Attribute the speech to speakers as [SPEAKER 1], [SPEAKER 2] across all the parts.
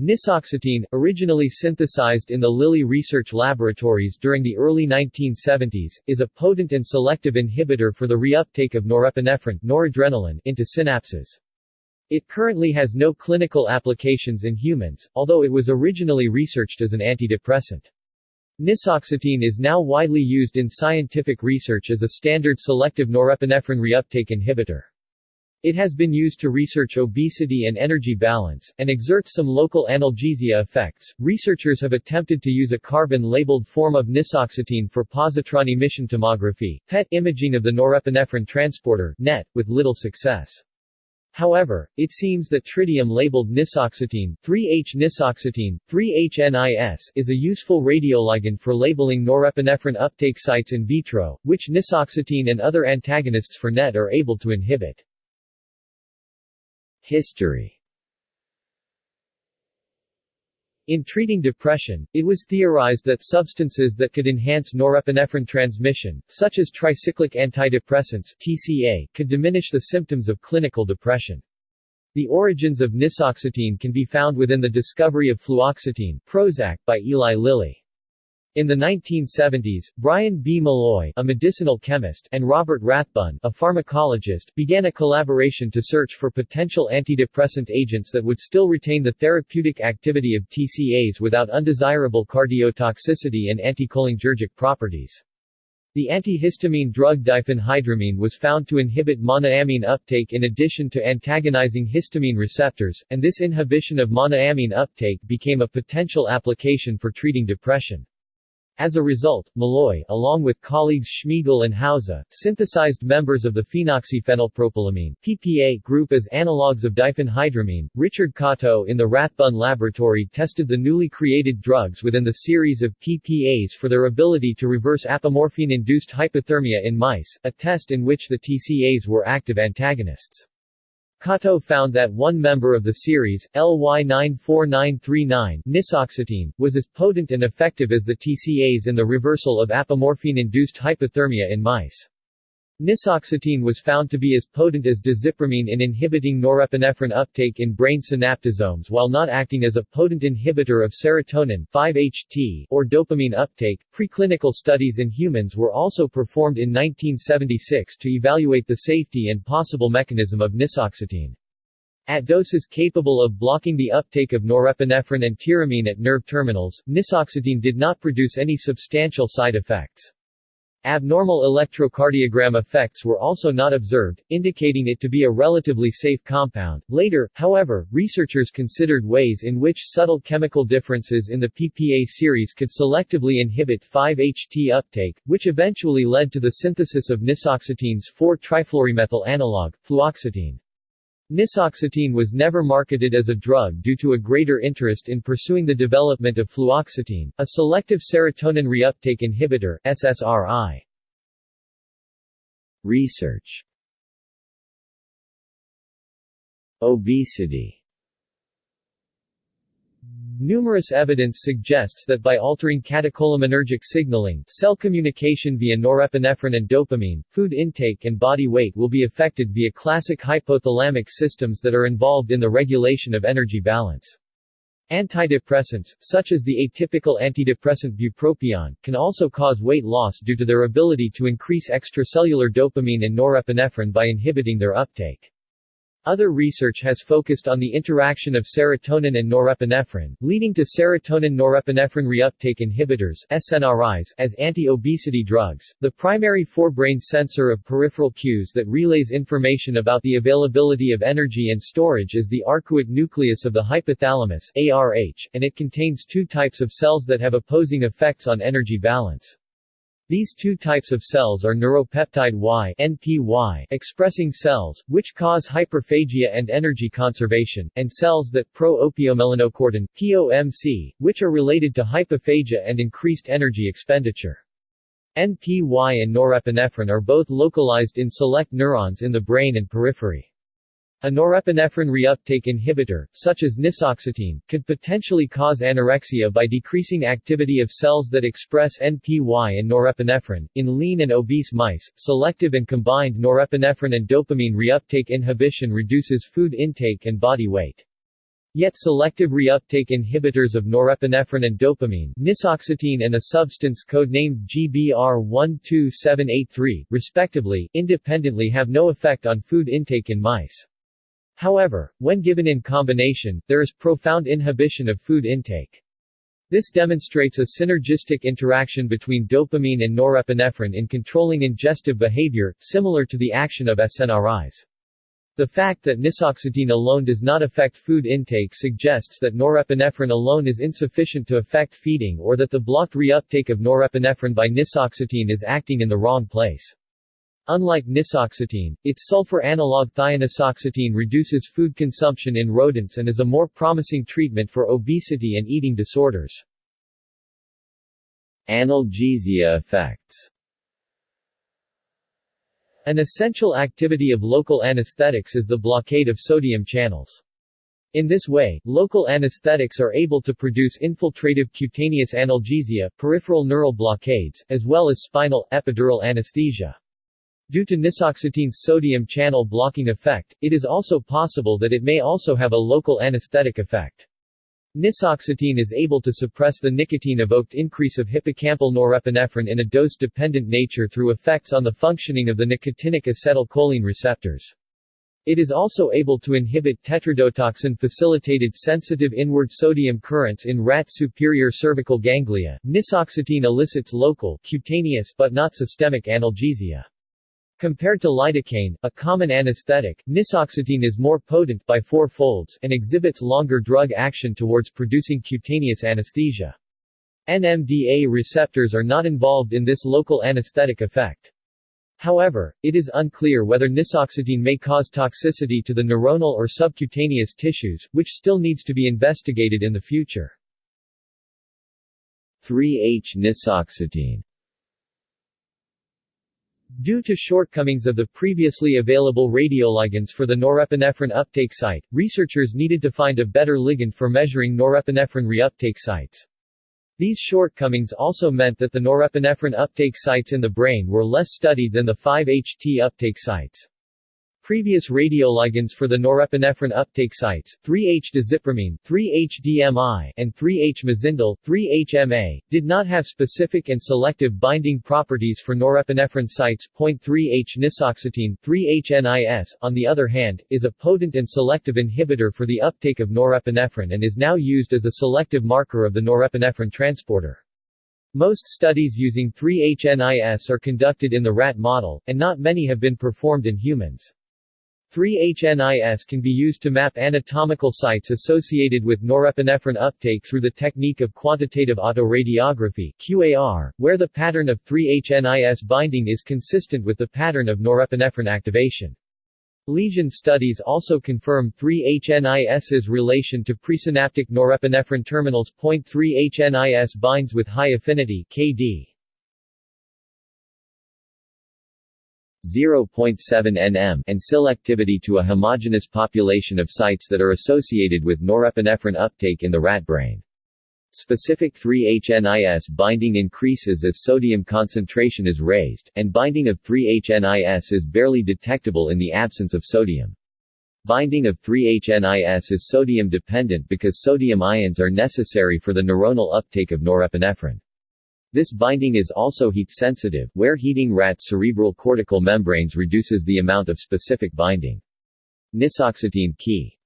[SPEAKER 1] Nisoxetine, originally synthesized in the Lilly Research Laboratories during the early 1970s, is a potent and selective inhibitor for the reuptake of norepinephrine noradrenaline into synapses. It currently has no clinical applications in humans, although it was originally researched as an antidepressant. Nisoxetine is now widely used in scientific research as a standard selective norepinephrine reuptake inhibitor. It has been used to research obesity and energy balance, and exerts some local analgesia effects. Researchers have attempted to use a carbon labeled form of nisoxetine for positron emission tomography, PET imaging of the norepinephrine transporter, NET, with little success. However, it seems that tritium-labeled nisoxetine 3H-nisoxetine, 3H-NIS is a useful radioligand for labeling norepinephrine uptake sites in vitro, which nisoxetine and other antagonists for NET are able to inhibit. History In treating depression, it was theorized that substances that could enhance norepinephrine transmission, such as tricyclic antidepressants TCA, could diminish the symptoms of clinical depression. The origins of nisoxetine can be found within the discovery of fluoxetine Prozac by Eli Lilly. In the 1970s, Bryan B. Molloy, a medicinal chemist, and Robert Rathbun, a pharmacologist, began a collaboration to search for potential antidepressant agents that would still retain the therapeutic activity of TCAs without undesirable cardiotoxicity and anticholinergic properties. The antihistamine drug diphenhydramine was found to inhibit monoamine uptake in addition to antagonizing histamine receptors, and this inhibition of monoamine uptake became a potential application for treating depression. As a result, Molloy, along with colleagues Schmiegel and Hauser, synthesized members of the phenoxyphenylpropylamine PPA group as analogues of diphenhydramine. Richard Kattau in the Rathbun laboratory tested the newly created drugs within the series of PPAs for their ability to reverse apomorphine-induced hypothermia in mice, a test in which the TCAs were active antagonists. Kattau found that one member of the series, LY94939 nisoxetine, was as potent and effective as the TCAs in the reversal of apomorphine-induced hypothermia in mice. Nisoxetine was found to be as potent as desipramine in inhibiting norepinephrine uptake in brain synaptosomes while not acting as a potent inhibitor of serotonin 5-HT or dopamine uptake. Preclinical studies in humans were also performed in 1976 to evaluate the safety and possible mechanism of nisoxetine. At doses capable of blocking the uptake of norepinephrine and tyramine at nerve terminals, nisoxetine did not produce any substantial side effects. Abnormal electrocardiogram effects were also not observed, indicating it to be a relatively safe compound. Later, however, researchers considered ways in which subtle chemical differences in the PPA series could selectively inhibit 5-HT uptake, which eventually led to the synthesis of nisoxetine's 4-trifluoromethyl analog, fluoxetine. Nisoxetine was never marketed as a drug due to a greater interest in pursuing the development of fluoxetine, a selective serotonin reuptake inhibitor SSRI. Research Obesity Numerous evidence suggests that by altering catecholaminergic signaling, cell communication via norepinephrine and dopamine, food intake and body weight will be affected via classic hypothalamic systems that are involved in the regulation of energy balance. Antidepressants, such as the atypical antidepressant bupropion, can also cause weight loss due to their ability to increase extracellular dopamine and norepinephrine by inhibiting their uptake. Other research has focused on the interaction of serotonin and norepinephrine, leading to serotonin-norepinephrine reuptake inhibitors SNRIs as anti-obesity drugs. The primary forebrain sensor of peripheral cues that relays information about the availability of energy and storage is the arcuate nucleus of the hypothalamus ARH, and it contains two types of cells that have opposing effects on energy balance. These two types of cells are neuropeptide Y NPY expressing cells, which cause hyperphagia and energy conservation, and cells that pro-opiomelanocortin POMC, which are related to hypophagia and increased energy expenditure. NPY and norepinephrine are both localized in select neurons in the brain and periphery. A norepinephrine reuptake inhibitor, such as nisoxetine, could potentially cause anorexia by decreasing activity of cells that express NPY and norepinephrine. In lean and obese mice, selective and combined norepinephrine and dopamine reuptake inhibition reduces food intake and body weight. Yet selective reuptake inhibitors of norepinephrine and dopamine nisoxetine and a substance codenamed GBR12783, respectively, independently have no effect on food intake in mice. However, when given in combination, there is profound inhibition of food intake. This demonstrates a synergistic interaction between dopamine and norepinephrine in controlling ingestive behavior, similar to the action of SNRIs. The fact that nisoxetine alone does not affect food intake suggests that norepinephrine alone is insufficient to affect feeding or that the blocked reuptake of norepinephrine by nisoxetine is acting in the wrong place. Unlike nisoxetine, its sulfur analog thionisoxetine reduces food consumption in rodents and is a more promising treatment for obesity and eating disorders.
[SPEAKER 2] Analgesia effects
[SPEAKER 1] an essential activity of local anesthetics is the blockade of sodium channels. In this way, local anesthetics are able to produce infiltrative cutaneous analgesia, peripheral neural blockades, as well as spinal, epidural anesthesia. Due to nisoxetine's sodium channel blocking effect, it is also possible that it may also have a local anesthetic effect. Nisoxetine is able to suppress the nicotine-evoked increase of hippocampal norepinephrine in a dose-dependent nature through effects on the functioning of the nicotinic acetylcholine receptors. It is also able to inhibit tetrodotoxin-facilitated sensitive inward sodium currents in rat superior cervical ganglia. Nisoxetine elicits local, cutaneous but not systemic analgesia. Compared to lidocaine, a common anesthetic, nisoxetine is more potent by four folds and exhibits longer drug action towards producing cutaneous anesthesia. NMDA receptors are not involved in this local anesthetic effect. However, it is unclear whether nisoxetine may cause toxicity to the neuronal or subcutaneous tissues, which still needs to be investigated in the future.
[SPEAKER 2] 3H-nisoxetine
[SPEAKER 1] Due to shortcomings of the previously available radioligands for the norepinephrine uptake site, researchers needed to find a better ligand for measuring norepinephrine reuptake sites. These shortcomings also meant that the norepinephrine uptake sites in the brain were less studied than the 5-HT uptake sites. Previous radioligands for the norepinephrine uptake sites, 3-H-desipramine, 3-H-DMI, and 3-H-mazindol, 3-HMA, did not have specific and selective binding properties for norepinephrine sites. 3-H-nisoxetine, 3-H-NIS, on the other hand, is a potent and selective inhibitor for the uptake of norepinephrine and is now used as a selective marker of the norepinephrine transporter. Most studies using 3-HNIS are conducted in the rat model, and not many have been performed in humans. 3-HNIS can be used to map anatomical sites associated with norepinephrine uptake through the technique of quantitative autoradiography QAR, where the pattern of 3-HNIS binding is consistent with the pattern of norepinephrine activation. Lesion studies also confirm 3-HNIS's relation to presynaptic norepinephrine terminals. 3-HNIS binds with high affinity KD.
[SPEAKER 2] 0.7 nm and selectivity to a homogeneous population of sites that are associated with norepinephrine uptake in the rat brain. Specific 3-HNIS binding increases as sodium concentration is raised, and binding of 3-HNIS is barely detectable in the absence of sodium. Binding of 3-HNIS is sodium dependent because sodium ions are necessary for the neuronal uptake of norepinephrine. This binding is also heat-sensitive, where heating rat cerebral cortical membranes reduces the amount of specific binding. Nisoxetine key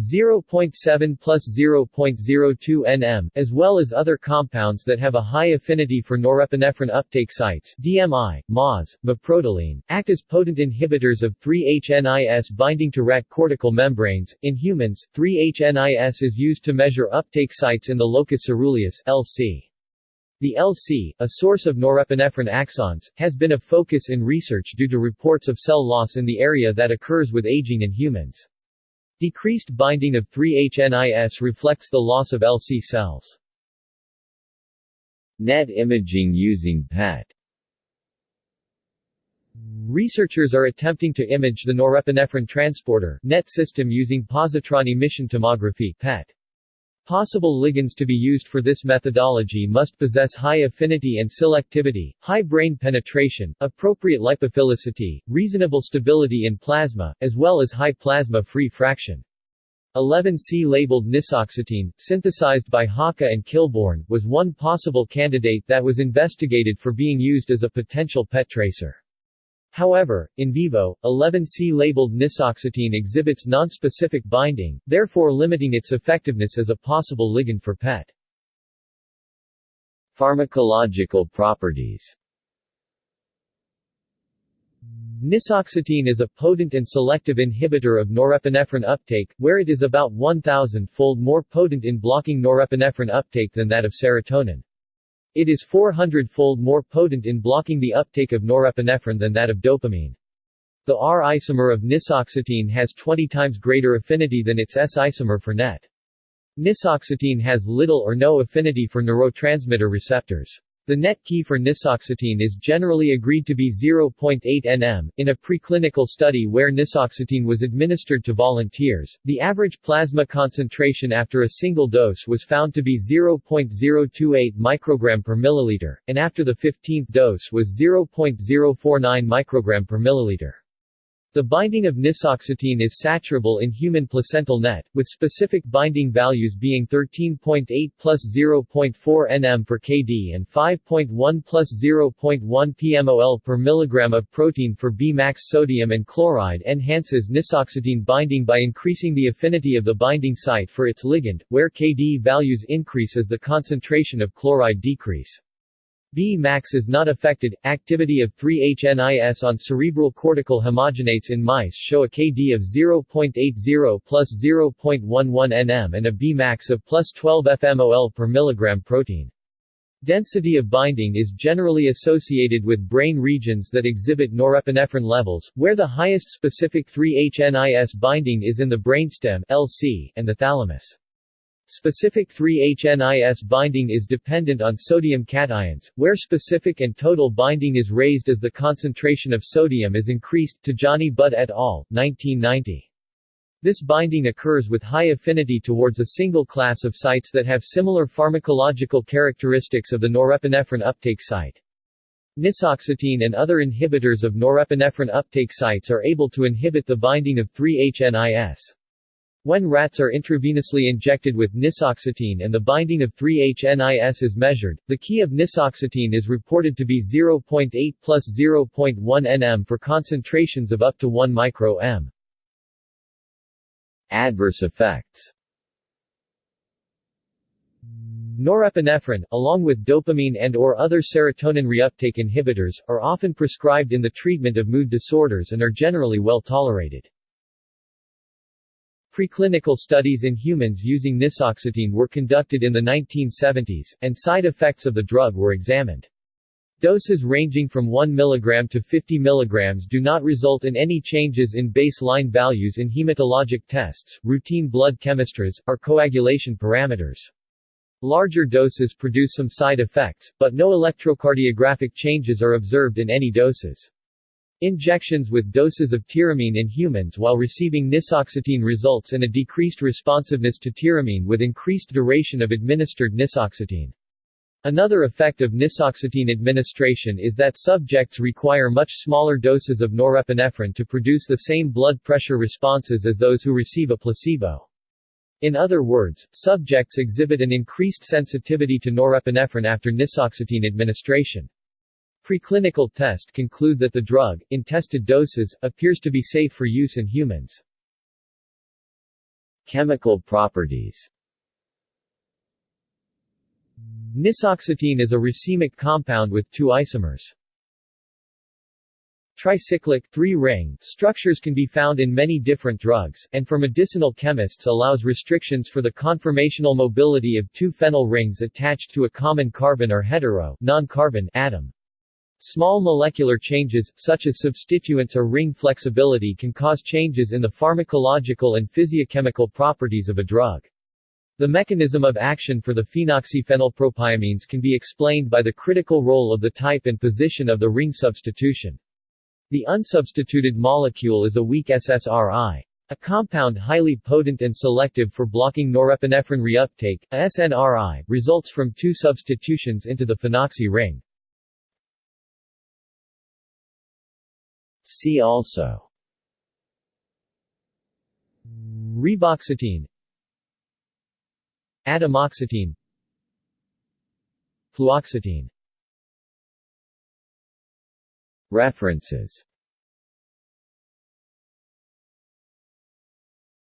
[SPEAKER 1] 0.7 plus 0.02 nm, as well as other compounds that have a high affinity for norepinephrine uptake sites DMI, MAS, maprotiline, act as potent inhibitors of 3-HNIS binding to rat cortical membranes. In humans, 3-HNIS is used to measure uptake sites in the locus ceruleus LC. The LC, a source of norepinephrine axons, has been a focus in research due to reports of cell loss in the area that occurs with aging in humans. Decreased binding of 3-HNIS reflects the loss of LC cells.
[SPEAKER 2] NET imaging using PET
[SPEAKER 1] Researchers are attempting to image the norepinephrine transporter NET system using positron emission tomography PET. Possible ligands to be used for this methodology must possess high affinity and selectivity, high brain penetration, appropriate lipophilicity, reasonable stability in plasma, as well as high plasma-free fraction. 11C labeled nisoxetine, synthesized by Haka and Kilbourn, was one possible candidate that was investigated for being used as a potential PET tracer. However, in vivo, 11C labeled nisoxetine exhibits nonspecific binding, therefore limiting its effectiveness as a possible ligand for PET.
[SPEAKER 2] Pharmacological properties
[SPEAKER 1] Nisoxetine is a potent and selective inhibitor of norepinephrine uptake, where it is about 1,000-fold more potent in blocking norepinephrine uptake than that of serotonin. It is 400-fold more potent in blocking the uptake of norepinephrine than that of dopamine. The R isomer of nisoxetine has 20 times greater affinity than its S isomer for NET. Nisoxetine has little or no affinity for neurotransmitter receptors. The net key for nisoxetine is generally agreed to be 0.8 nm. In a preclinical study where nisoxetine was administered to volunteers, the average plasma concentration after a single dose was found to be 0.028 microgram per milliliter, and after the 15th dose was 0.049 microgram per milliliter. The binding of nisoxetine is saturable in human placental net, with specific binding values being 13.8 plus 0.4 nm for kd and 5.1 plus 0.1 pmol per milligram of protein for Bmax sodium and chloride enhances nisoxetine binding by increasing the affinity of the binding site for its ligand, where kd values increase as the concentration of chloride decrease. B-max is not affected. Activity of 3-HNIS on cerebral cortical homogenates in mice show a KD of 0.80 plus 0.11 nm and a B-max of plus 12 fmol per milligram protein. Density of binding is generally associated with brain regions that exhibit norepinephrine levels, where the highest specific 3-HNIS binding is in the brainstem LC and the thalamus. Specific 3-HNIS binding is dependent on sodium cations, where specific and total binding is raised as the concentration of sodium is increased Tejani-Butt et al., 1990. This binding occurs with high affinity towards a single class of sites that have similar pharmacological characteristics of the norepinephrine uptake site. Nisoxetine and other inhibitors of norepinephrine uptake sites are able to inhibit the binding of 3-HNIS. When rats are intravenously injected with nisoxetine and the binding of 3-HNIS is measured, the key of nisoxetine is reported to be 0.8 plus 0.1 nm for concentrations of up to 1 micro m.
[SPEAKER 2] Adverse effects
[SPEAKER 1] Norepinephrine, along with dopamine and or other serotonin reuptake inhibitors, are often prescribed in the treatment of mood disorders and are generally well tolerated. Preclinical studies in humans using nisoxetine were conducted in the 1970s, and side effects of the drug were examined. Doses ranging from 1 mg to 50 mg do not result in any changes in baseline values in hematologic tests, routine blood chemistries, or coagulation parameters. Larger doses produce some side effects, but no electrocardiographic changes are observed in any doses. Injections with doses of tyramine in humans while receiving nisoxetine results in a decreased responsiveness to tyramine with increased duration of administered nisoxetine. Another effect of nisoxetine administration is that subjects require much smaller doses of norepinephrine to produce the same blood pressure responses as those who receive a placebo. In other words, subjects exhibit an increased sensitivity to norepinephrine after nisoxetine administration. Preclinical test conclude that the drug, in tested doses, appears to be safe for use in humans.
[SPEAKER 2] Chemical properties
[SPEAKER 1] Nisoxetine is a racemic compound with two isomers. Tricyclic three-ring structures can be found in many different drugs, and for medicinal chemists allows restrictions for the conformational mobility of two phenyl rings attached to a common carbon or hetero non-carbon atom. Small molecular changes, such as substituents or ring flexibility can cause changes in the pharmacological and physiochemical properties of a drug. The mechanism of action for the phenoxyphenylpropylamines can be explained by the critical role of the type and position of the ring substitution. The unsubstituted molecule is a weak SSRI. A compound highly potent and selective for blocking norepinephrine reuptake, a SNRI, results from two substitutions into the phenoxy ring.
[SPEAKER 2] See also.
[SPEAKER 1] Reboxetine. Atomoxetine. Fluoxetine.
[SPEAKER 2] References